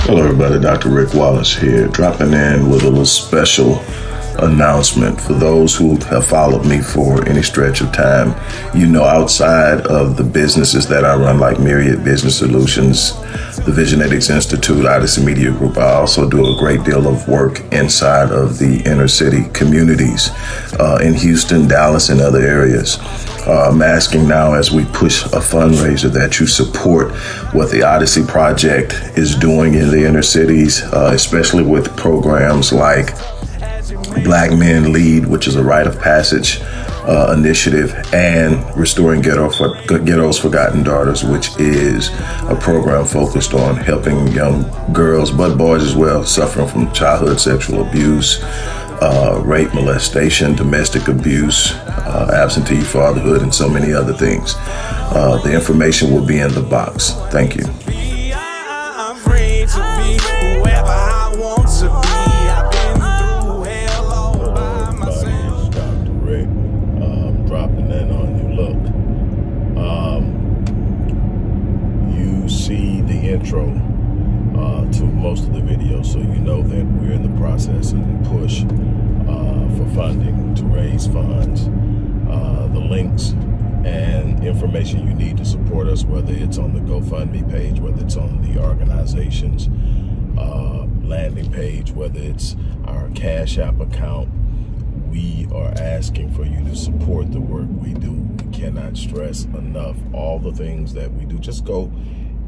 Hello, everybody. Dr. Rick Wallace here, dropping in with a little special announcement for those who have followed me for any stretch of time. You know, outside of the businesses that I run, like Myriad Business Solutions, the Visionetics Institute, Odyssey Media Group, I also do a great deal of work inside of the inner city communities uh, in Houston, Dallas, and other areas. Uh, I'm asking now as we push a fundraiser that you support what the Odyssey Project is doing in the inner cities, uh, especially with programs like Black Men Lead, which is a rite of passage uh, initiative, and Restoring Ghetto for, Ghetto's Forgotten Daughters, which is a program focused on helping young girls, but boys as well, suffering from childhood sexual abuse, uh, rape, molestation, domestic abuse, uh, absentee fatherhood, and so many other things. Uh, the information will be in the box. Thank you. Intro uh, to most of the videos so you know that we're in the process and push uh, for funding to raise funds. Uh, the links and information you need to support us, whether it's on the GoFundMe page, whether it's on the organization's uh, landing page, whether it's our Cash App account, we are asking for you to support the work we do. We cannot stress enough all the things that we do. Just go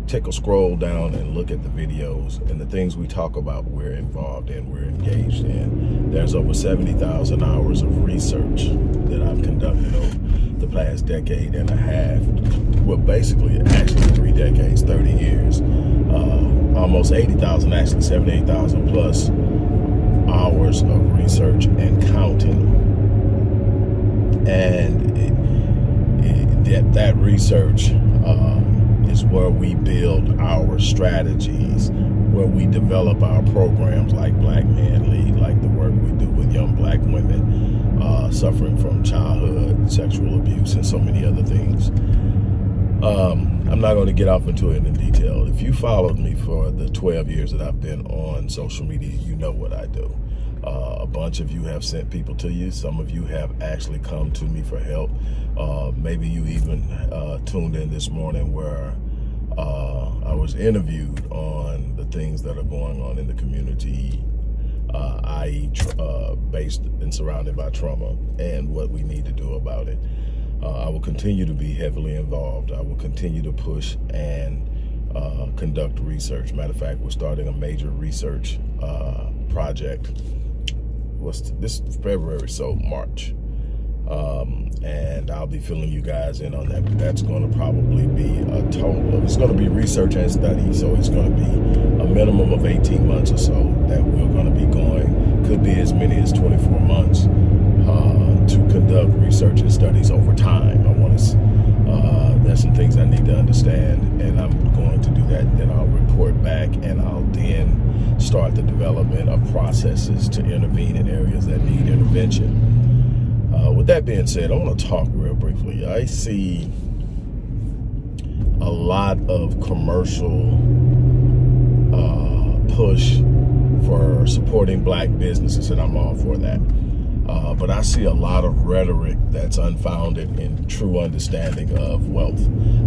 take a scroll down and look at the videos and the things we talk about we're involved in, we're engaged in. There's over 70,000 hours of research that I've conducted over the past decade and a half. Well, basically, actually three decades, 30 years. Uh, almost 80,000, actually 78,000 plus hours of research and counting. And it, it, that, that research, uh, is where we build our strategies, where we develop our programs like Black Men Lead, like the work we do with young black women uh, suffering from childhood sexual abuse and so many other things. Um, I'm not going to get off into it in detail. If you followed me for the 12 years that I've been on social media, you know what I do. Uh, a bunch of you have sent people to you. Some of you have actually come to me for help. Uh, maybe you even uh, tuned in this morning where uh, I was interviewed on the things that are going on in the community, uh, i.e. Uh, based and surrounded by trauma and what we need to do about it. I will continue to be heavily involved. I will continue to push and conduct research. Matter of fact, we're starting a major research project what's this February, so March. Um, and I'll be filling you guys in on that. But that's going to probably be a total of, it's going to be research and study. So it's going to be a minimum of 18 months or so that we're going to be going. Could be as many as 24 months uh, to conduct research and studies over time. I want to, uh, there's some things I need to understand and I'm going to do that. And then I'll report back and I'll then start the development of processes to intervene in areas that need intervention. Uh, with that being said, I want to talk real briefly. I see a lot of commercial uh, push for supporting black businesses, and I'm all for that. Uh, but I see a lot of rhetoric that's unfounded in true understanding of wealth.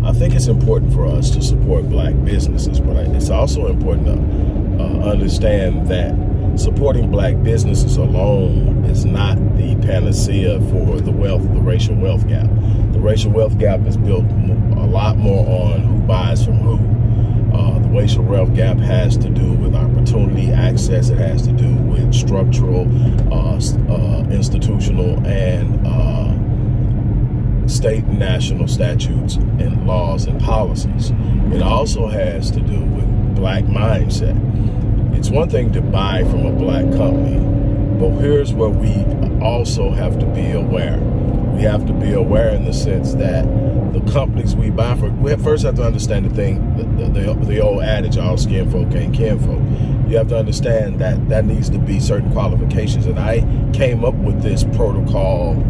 I think it's important for us to support black businesses, but it's also important to uh, understand that supporting black businesses alone is not the panacea for the wealth, the racial wealth gap. The racial wealth gap is built a lot more on who buys from who. Uh, the racial wealth gap has to do with opportunity, access. It has to do with structural, uh, uh, institutional, and uh, state and national statutes and laws and policies. It also has to do with black mindset. It's one thing to buy from a black company, but here's where we also have to be aware. We have to be aware in the sense that the companies we buy from, we first have to understand the thing, the, the, the old adage, all skin folk ain't kin folk you have to understand that that needs to be certain qualifications. And I came up with this protocol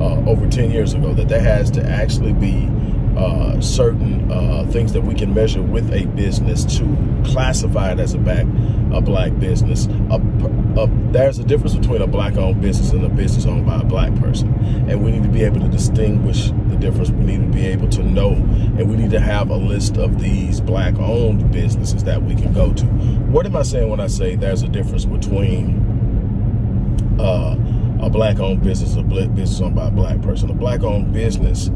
uh, over 10 years ago that there has to actually be uh, certain uh, things that we can measure with a business to classify it as a back a black business. A, a, there's a difference between a black-owned business and a business owned by a black person, and we need to be able to distinguish the difference. We need to be able to know, and we need to have a list of these black-owned businesses that we can go to. What am I saying when I say there's a difference between uh, a black-owned business, a business owned by a black person? A black-owned business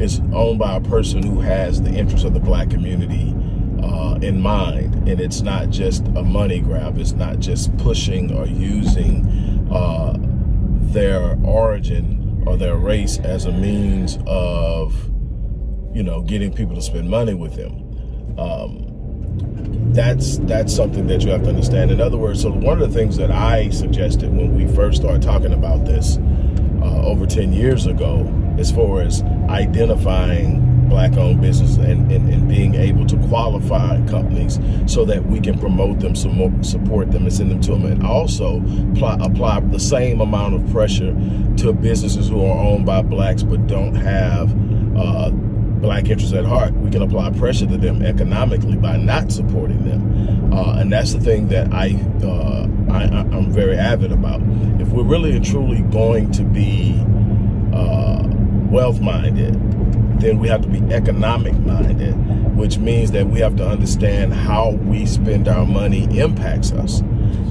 is owned by a person who has the interests of the black community uh, in mind. And it's not just a money grab. It's not just pushing or using uh, their origin or their race as a means of, you know, getting people to spend money with them. Um, that's that's something that you have to understand. In other words, so one of the things that I suggested when we first started talking about this uh, over 10 years ago as far as identifying black-owned business and, and, and, being able to qualify companies so that we can promote them, support them, and send them to them, and also apply, apply the same amount of pressure to businesses who are owned by blacks but don't have uh, black interests at heart. We can apply pressure to them economically by not supporting them, uh, and that's the thing that I, uh, I I'm very avid about. If we're really and truly going to be uh, wealth minded, then we have to be economic minded, which means that we have to understand how we spend our money impacts us.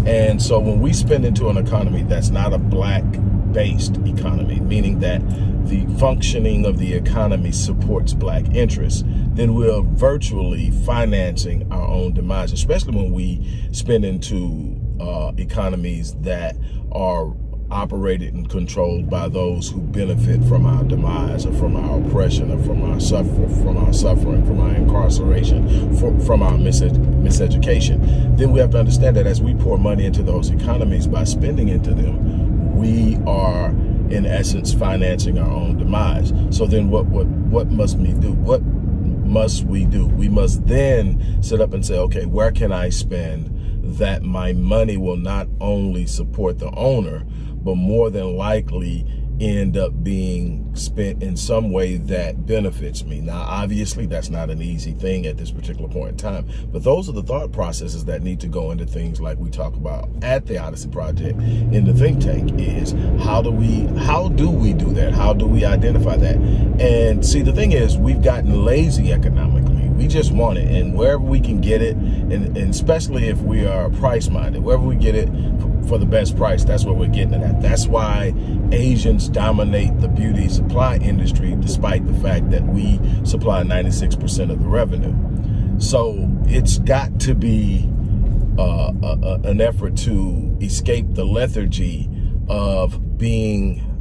And so when we spend into an economy that's not a black based economy, meaning that the functioning of the economy supports black interests, then we're virtually financing our own demise, especially when we spend into uh, economies that are operated and controlled by those who benefit from our demise or from our oppression or from our suffer from our suffering, from our incarceration, from, from our miseducation, then we have to understand that as we pour money into those economies by spending into them, we are in essence financing our own demise. So then what what what must we do? What must we do? We must then sit up and say, okay, where can I spend that my money will not only support the owner, but more than likely end up being spent in some way that benefits me. Now, obviously, that's not an easy thing at this particular point in time, but those are the thought processes that need to go into things like we talk about at the Odyssey Project in the think tank is how do we, how do we do that? How do we identify that? And see, the thing is, we've gotten lazy economically. We just want it, and wherever we can get it, and, and especially if we are price minded, wherever we get it, for the best price. That's what we're getting it at. That's why Asians dominate the beauty supply industry, despite the fact that we supply 96% of the revenue. So it's got to be uh, a, a, an effort to escape the lethargy of being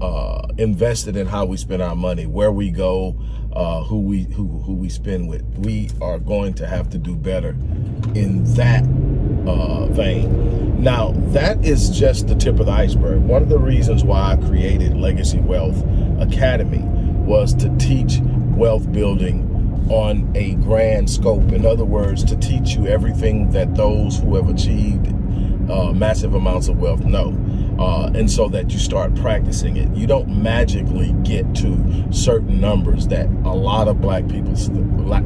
uh, invested in how we spend our money, where we go, uh, who we who who we spend with. We are going to have to do better in that uh, vein. Now, that is just the tip of the iceberg. One of the reasons why I created Legacy Wealth Academy was to teach wealth building on a grand scope. In other words, to teach you everything that those who have achieved uh, massive amounts of wealth know uh, and so that you start practicing it. You don't magically get to certain numbers that a lot of black people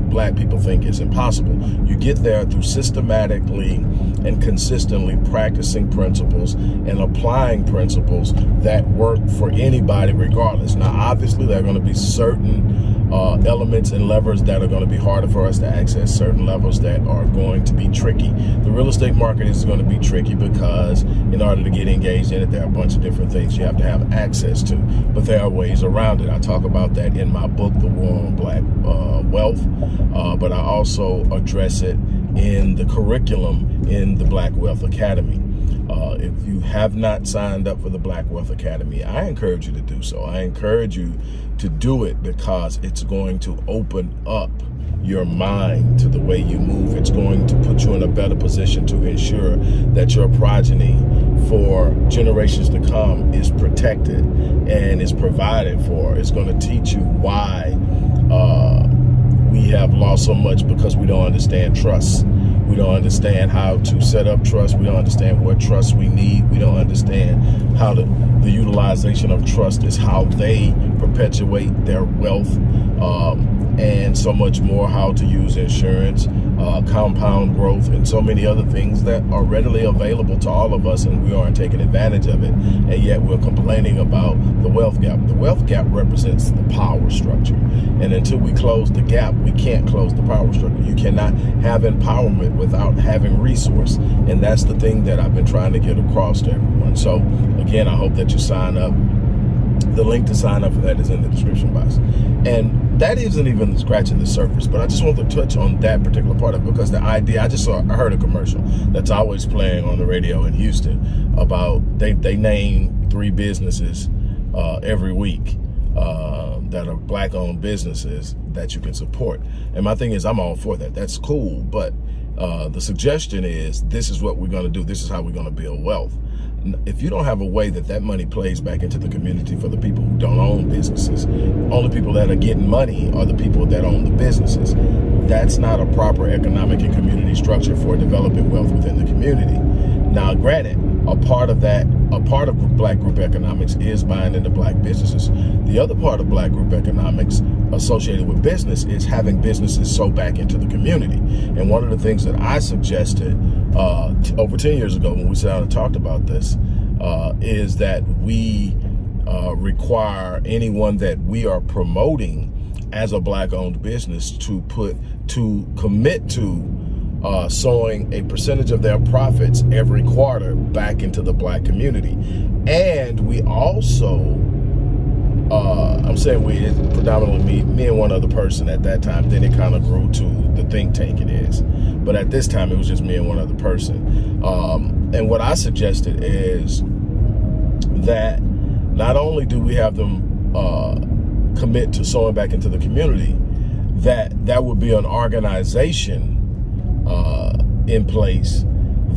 black people think is impossible. You get there through systematically and consistently practicing principles and applying principles that work for anybody regardless. Now, obviously, there are going to be certain uh, elements and levers that are going to be harder for us to access, certain levels that are going to be tricky. The real estate market is going to be tricky because in order to get engaged in it, there are a bunch of different things you have to have access to, but there are ways around it. I talk about that in my book, The War on Black uh, Wealth, uh, but I also address it in the curriculum in the Black Wealth Academy. Uh, if you have not signed up for the Black Wealth Academy, I encourage you to do so. I encourage you to do it because it's going to open up your mind to the way you move. It's going to put you in a better position to ensure that your progeny for generations to come is protected and is provided for. It's going to teach you why uh, we have lost so much because we don't understand trust We don't understand how to set up trust. We don't understand what trust we need. We don't understand how to, the utilization of trust is how they perpetuate their wealth um, and so much more, how to use insurance, uh, compound growth, and so many other things that are readily available to all of us, and we aren't taking advantage of it. And yet we're complaining about the wealth gap. The wealth gap represents the power structure. And until we close the gap, we can't close the power structure. You cannot have empowerment without having resource. And that's the thing that I've been trying to get across to everyone. So again, I hope that you sign up the link to sign up for that is in the description box. And that isn't even scratching the surface, but I just want to touch on that particular part of it because the idea, I just saw, I heard a commercial that's always playing on the radio in Houston about, they, they name three businesses uh, every week uh, that are black owned businesses that you can support. And my thing is, I'm all for that. That's cool. But uh, the suggestion is, this is what we're going to do. This is how we're going to build wealth if you don't have a way that that money plays back into the community for the people who don't own businesses, only people that are getting money are the people that own the businesses. That's not a proper economic and community structure for developing wealth within the community. Now, granted, a part of that, a part of black group economics is buying into black businesses. The other part of black group economics associated with business is having businesses sow back into the community. And one of the things that I suggested uh, over 10 years ago when we sat down and talked about this uh, is that we uh, require anyone that we are promoting as a black owned business to put to commit to uh, sowing a percentage of their profits every quarter back into the black community. And we also uh, I'm saying we, predominantly me, me and one other person at that time. Then it kind of grew to the think tank it is. But at this time, it was just me and one other person. Um, and what I suggested is that not only do we have them uh, commit to sowing back into the community, that that would be an organization uh, in place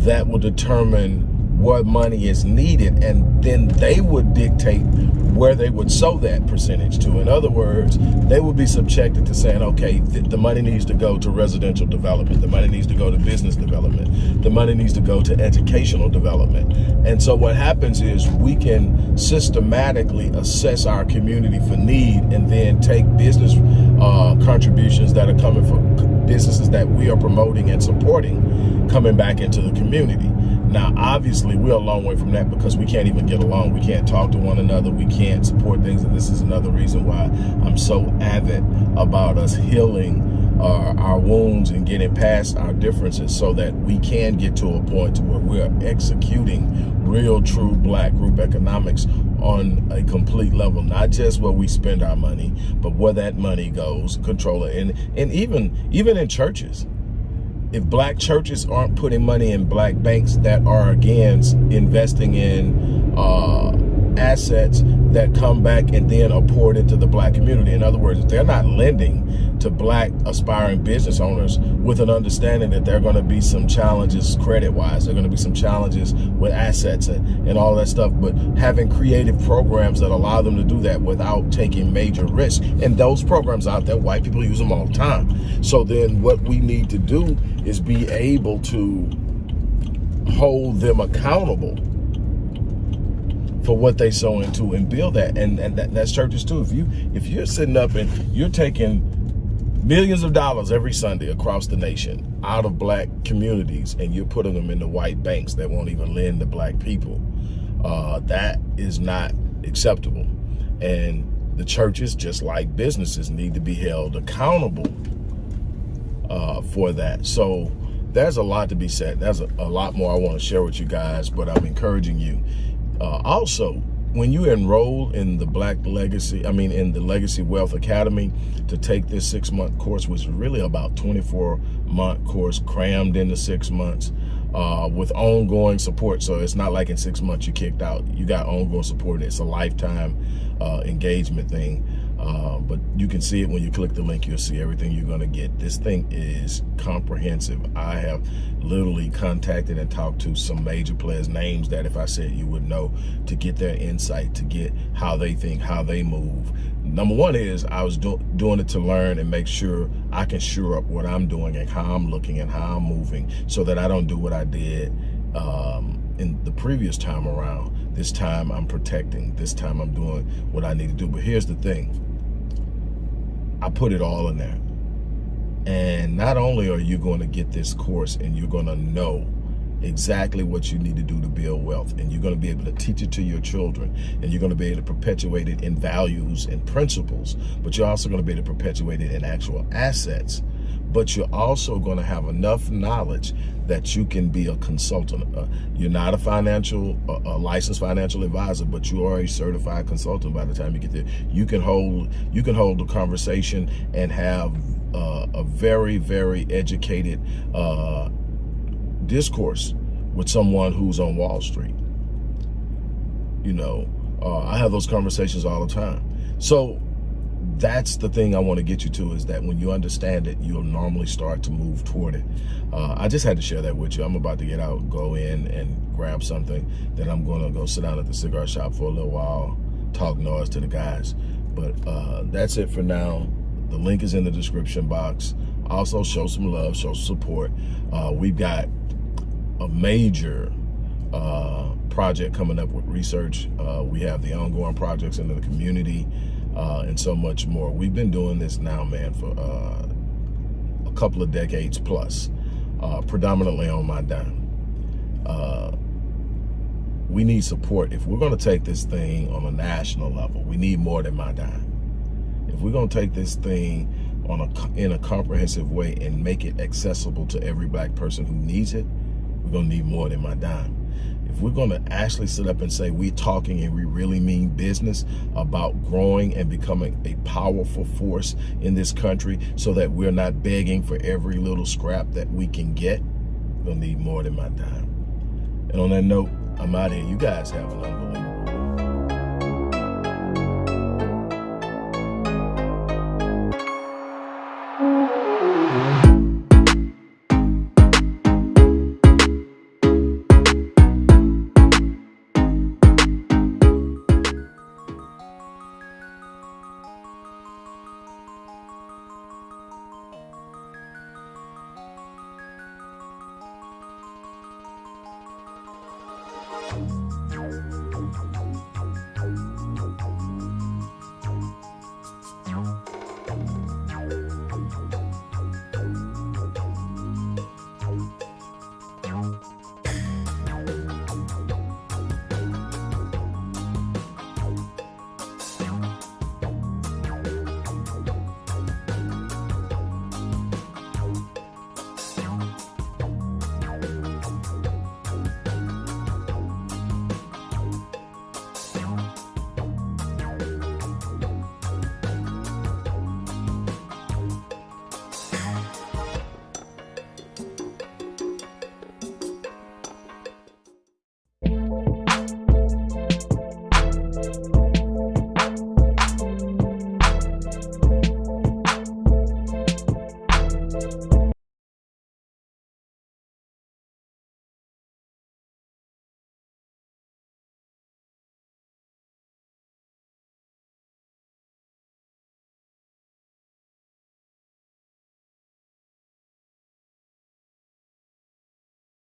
that will determine what money is needed and then they would dictate where they would sow that percentage to. In other words, they would be subjected to saying, okay, th the money needs to go to residential development. The money needs to go to business development. The money needs to go to educational development. And so what happens is we can systematically assess our community for need and then take business uh, contributions that are coming from businesses that we are promoting and supporting coming back into the community. Now, obviously, we're a long way from that because we can't even get along. We can't talk to one another. We can't support things. And this is another reason why I'm so avid about us healing uh, our wounds and getting past our differences so that we can get to a point to where we're executing real, true black group economics on a complete level, not just where we spend our money, but where that money goes, control it. And, and even, even in churches, if black churches aren't putting money in black banks that are again investing in uh, assets that come back and then are poured into the black community. In other words, they're not lending to black aspiring business owners with an understanding that there are going to be some challenges credit-wise. There are going to be some challenges with assets and, and all that stuff. But having creative programs that allow them to do that without taking major risks. And those programs out there, white people use them all the time. So then what we need to do is be able to hold them accountable for what they sow into and build that. And, and that, that's churches too. If you if you're sitting up and you're taking millions of dollars every Sunday across the nation out of black communities and you're putting them into white banks that won't even lend to black people, uh, that is not acceptable. And the churches, just like businesses, need to be held accountable uh, for that. So there's a lot to be said. There's a, a lot more I want to share with you guys, but I'm encouraging you uh, also, when you enroll in the Black Legacy, I mean, in the Legacy Wealth Academy to take this six month course, which is really about 24 month course crammed into six months uh, with ongoing support. So it's not like in six months you kicked out. You got ongoing support. It's a lifetime uh, engagement thing. Uh, but you can see it when you click the link. You'll see everything you're going to get. This thing is comprehensive. I have literally contacted and talked to some major players, names that if I said you would know, to get their insight, to get how they think, how they move. Number one is I was do doing it to learn and make sure I can sure up what I'm doing and how I'm looking and how I'm moving so that I don't do what I did um, in the previous time around. This time I'm protecting. This time I'm doing what I need to do. But here's the thing. I put it all in there. And not only are you going to get this course and you're going to know exactly what you need to do to build wealth and you're going to be able to teach it to your children and you're going to be able to perpetuate it in values and principles but you're also going to be able to perpetuate it in actual assets but you're also going to have enough knowledge that you can be a consultant. Uh, you're not a financial, a licensed financial advisor, but you are a certified consultant by the time you get there. You can hold, you can hold a conversation and have uh, a very, very educated uh, discourse with someone who's on Wall Street. You know, uh, I have those conversations all the time. So that's the thing I want to get you to is that when you understand it, you'll normally start to move toward it. Uh, I just had to share that with you. I'm about to get out, go in and grab something. Then I'm going to go sit down at the cigar shop for a little while, talk noise to the guys. But uh, that's it for now. The link is in the description box. Also, show some love, show support. Uh, we've got a major uh, project coming up with research. Uh, we have the ongoing projects in the community uh, and so much more. We've been doing this now, man, for uh, a couple of decades plus, uh, predominantly on my dime. We need support. If we're going to take this thing on a national level, we need more than my dime. If we're going to take this thing on a, in a comprehensive way and make it accessible to every black person who needs it, we're going to need more than my dime if we're going to actually sit up and say we're talking and we really mean business about growing and becoming a powerful force in this country so that we're not begging for every little scrap that we can get, we'll need more than my time. And on that note, I'm out here. You guys have an unbelievable